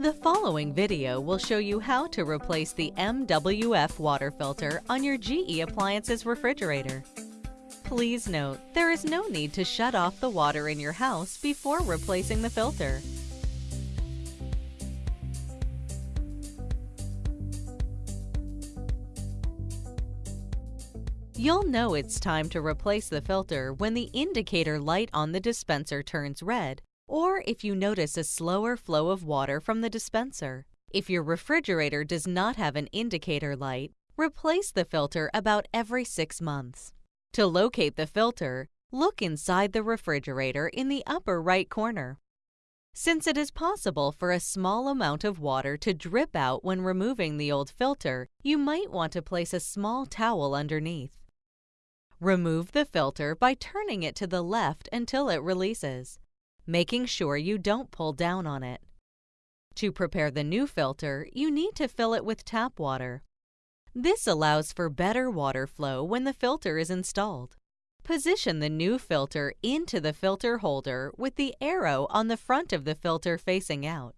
The following video will show you how to replace the MWF water filter on your GE Appliances refrigerator. Please note, there is no need to shut off the water in your house before replacing the filter. You'll know it's time to replace the filter when the indicator light on the dispenser turns red or if you notice a slower flow of water from the dispenser. If your refrigerator does not have an indicator light, replace the filter about every six months. To locate the filter, look inside the refrigerator in the upper right corner. Since it is possible for a small amount of water to drip out when removing the old filter, you might want to place a small towel underneath. Remove the filter by turning it to the left until it releases making sure you don't pull down on it. To prepare the new filter, you need to fill it with tap water. This allows for better water flow when the filter is installed. Position the new filter into the filter holder with the arrow on the front of the filter facing out.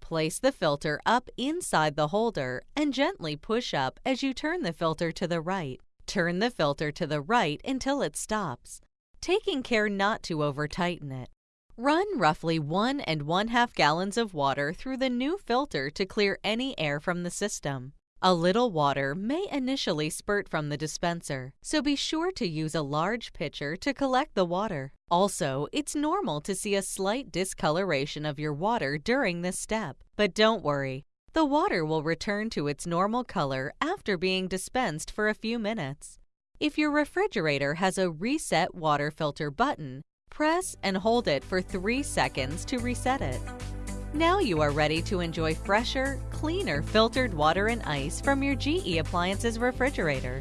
Place the filter up inside the holder and gently push up as you turn the filter to the right. Turn the filter to the right until it stops, taking care not to over-tighten it. Run roughly one and one half gallons of water through the new filter to clear any air from the system. A little water may initially spurt from the dispenser, so be sure to use a large pitcher to collect the water. Also, it's normal to see a slight discoloration of your water during this step, but don't worry. The water will return to its normal color after being dispensed for a few minutes. If your refrigerator has a Reset Water Filter button, Press and hold it for 3 seconds to reset it. Now you are ready to enjoy fresher, cleaner filtered water and ice from your GE Appliances refrigerator.